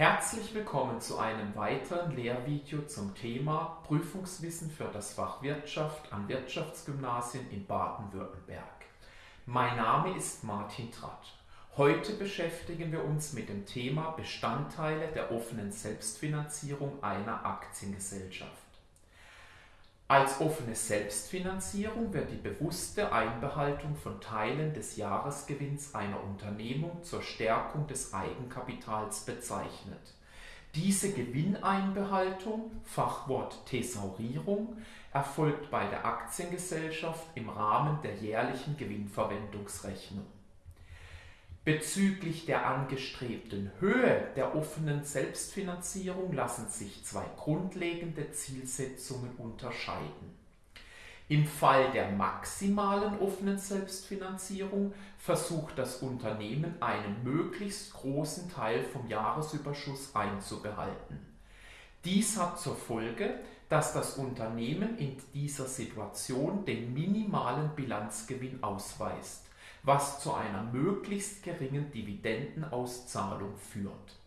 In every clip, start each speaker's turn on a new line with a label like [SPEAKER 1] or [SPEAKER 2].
[SPEAKER 1] Herzlich willkommen zu einem weiteren Lehrvideo zum Thema Prüfungswissen für das Fach Wirtschaft an Wirtschaftsgymnasien in Baden-Württemberg. Mein Name ist Martin Tratt. Heute beschäftigen wir uns mit dem Thema Bestandteile der offenen Selbstfinanzierung einer Aktiengesellschaft. Als offene Selbstfinanzierung wird die bewusste Einbehaltung von Teilen des Jahresgewinns einer Unternehmung zur Stärkung des Eigenkapitals bezeichnet. Diese Gewinneinbehaltung, Fachwort Thesaurierung, erfolgt bei der Aktiengesellschaft im Rahmen der jährlichen Gewinnverwendungsrechnung. Bezüglich der angestrebten Höhe der offenen Selbstfinanzierung lassen sich zwei grundlegende Zielsetzungen unterscheiden. Im Fall der maximalen offenen Selbstfinanzierung versucht das Unternehmen einen möglichst großen Teil vom Jahresüberschuss einzubehalten. Dies hat zur Folge, dass das Unternehmen in dieser Situation den minimalen Bilanzgewinn ausweist was zu einer möglichst geringen Dividendenauszahlung führt.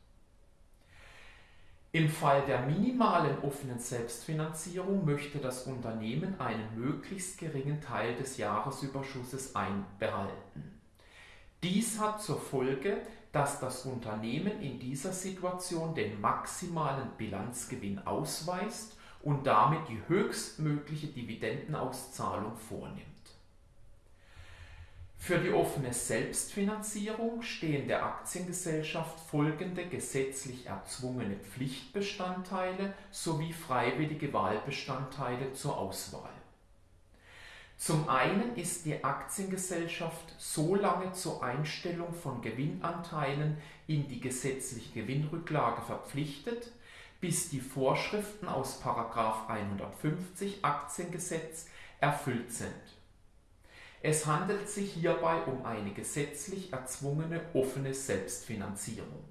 [SPEAKER 1] Im Fall der minimalen offenen Selbstfinanzierung möchte das Unternehmen einen möglichst geringen Teil des Jahresüberschusses einbehalten. Dies hat zur Folge, dass das Unternehmen in dieser Situation den maximalen Bilanzgewinn ausweist und damit die höchstmögliche Dividendenauszahlung vornimmt. Für die offene Selbstfinanzierung stehen der Aktiengesellschaft folgende gesetzlich erzwungene Pflichtbestandteile sowie freiwillige Wahlbestandteile zur Auswahl. Zum einen ist die Aktiengesellschaft so lange zur Einstellung von Gewinnanteilen in die gesetzliche Gewinnrücklage verpflichtet, bis die Vorschriften aus 150 Aktiengesetz erfüllt sind. Es handelt sich hierbei um eine gesetzlich erzwungene offene Selbstfinanzierung.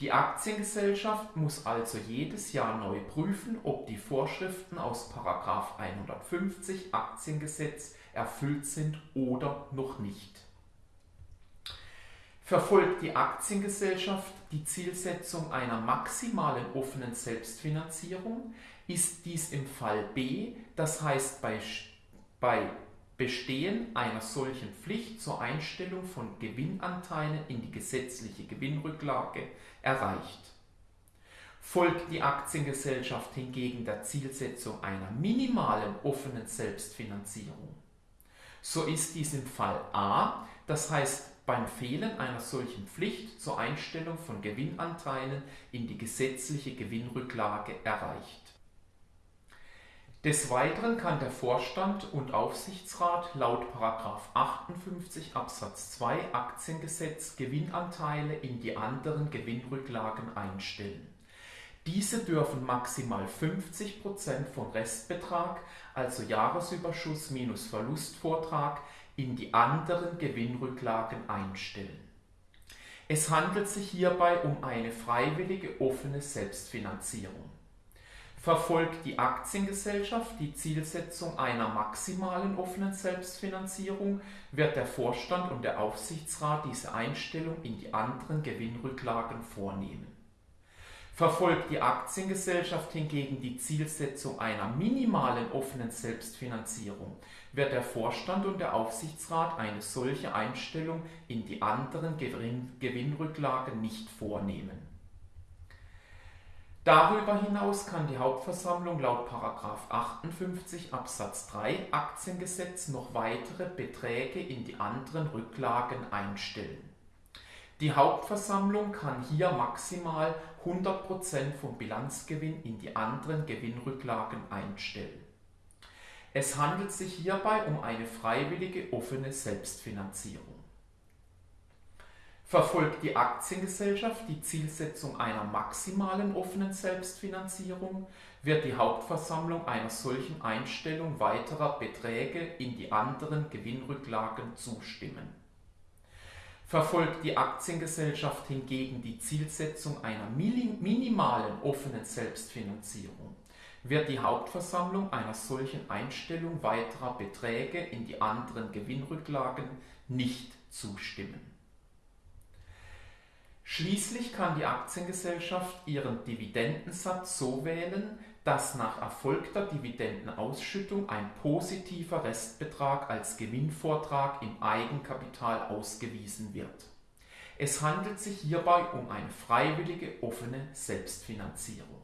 [SPEAKER 1] Die Aktiengesellschaft muss also jedes Jahr neu prüfen, ob die Vorschriften aus 150 Aktiengesetz erfüllt sind oder noch nicht. Verfolgt die Aktiengesellschaft die Zielsetzung einer maximalen offenen Selbstfinanzierung, ist dies im Fall B, das heißt bei, bei Bestehen einer solchen Pflicht zur Einstellung von Gewinnanteilen in die gesetzliche Gewinnrücklage erreicht. Folgt die Aktiengesellschaft hingegen der Zielsetzung einer minimalen offenen Selbstfinanzierung, so ist dies im Fall A, das heißt beim Fehlen einer solchen Pflicht zur Einstellung von Gewinnanteilen in die gesetzliche Gewinnrücklage erreicht. Des Weiteren kann der Vorstand und Aufsichtsrat laut 58 Absatz 2 Aktiengesetz Gewinnanteile in die anderen Gewinnrücklagen einstellen. Diese dürfen maximal 50% vom Restbetrag, also Jahresüberschuss minus Verlustvortrag, in die anderen Gewinnrücklagen einstellen. Es handelt sich hierbei um eine freiwillige offene Selbstfinanzierung verfolgt die Aktiengesellschaft die Zielsetzung einer maximalen offenen Selbstfinanzierung, wird der Vorstand und der Aufsichtsrat diese Einstellung in die anderen Gewinnrücklagen vornehmen. Verfolgt die Aktiengesellschaft hingegen die Zielsetzung einer minimalen offenen Selbstfinanzierung, wird der Vorstand und der Aufsichtsrat eine solche Einstellung in die anderen Gewinnrücklagen nicht vornehmen. Darüber hinaus kann die Hauptversammlung laut 58 Absatz 3 Aktiengesetz noch weitere Beträge in die anderen Rücklagen einstellen. Die Hauptversammlung kann hier maximal 100% vom Bilanzgewinn in die anderen Gewinnrücklagen einstellen. Es handelt sich hierbei um eine freiwillige offene Selbstfinanzierung. Verfolgt die Aktiengesellschaft die Zielsetzung einer maximalen offenen Selbstfinanzierung, wird die Hauptversammlung einer solchen Einstellung weiterer Beträge in die anderen Gewinnrücklagen zustimmen. Verfolgt die Aktiengesellschaft hingegen die Zielsetzung einer minimalen offenen Selbstfinanzierung, wird die Hauptversammlung einer solchen Einstellung weiterer Beträge in die anderen Gewinnrücklagen nicht zustimmen. Schließlich kann die Aktiengesellschaft ihren Dividendensatz so wählen, dass nach erfolgter Dividendenausschüttung ein positiver Restbetrag als Gewinnvortrag im Eigenkapital ausgewiesen wird. Es handelt sich hierbei um eine freiwillige offene Selbstfinanzierung.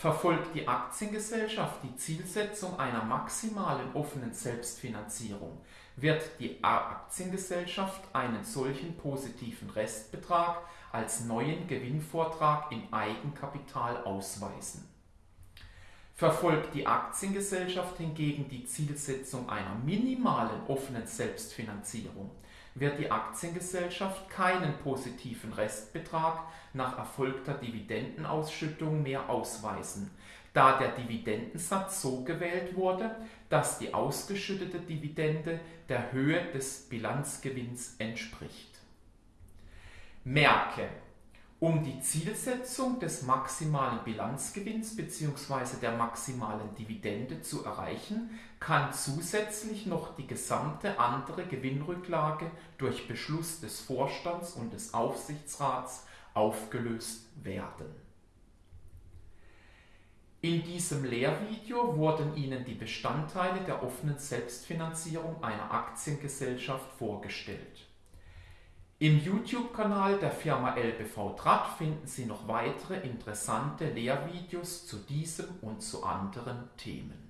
[SPEAKER 1] Verfolgt die Aktiengesellschaft die Zielsetzung einer maximalen offenen Selbstfinanzierung, wird die Aktiengesellschaft einen solchen positiven Restbetrag als neuen Gewinnvortrag im Eigenkapital ausweisen. Verfolgt die Aktiengesellschaft hingegen die Zielsetzung einer minimalen offenen Selbstfinanzierung, wird die Aktiengesellschaft keinen positiven Restbetrag nach erfolgter Dividendenausschüttung mehr ausweisen, da der Dividendensatz so gewählt wurde, dass die ausgeschüttete Dividende der Höhe des Bilanzgewinns entspricht. Merke um die Zielsetzung des maximalen Bilanzgewinns bzw. der maximalen Dividende zu erreichen, kann zusätzlich noch die gesamte andere Gewinnrücklage durch Beschluss des Vorstands und des Aufsichtsrats aufgelöst werden. In diesem Lehrvideo wurden Ihnen die Bestandteile der offenen Selbstfinanzierung einer Aktiengesellschaft vorgestellt. Im YouTube-Kanal der Firma LBV Draht finden Sie noch weitere interessante Lehrvideos zu diesem und zu anderen Themen.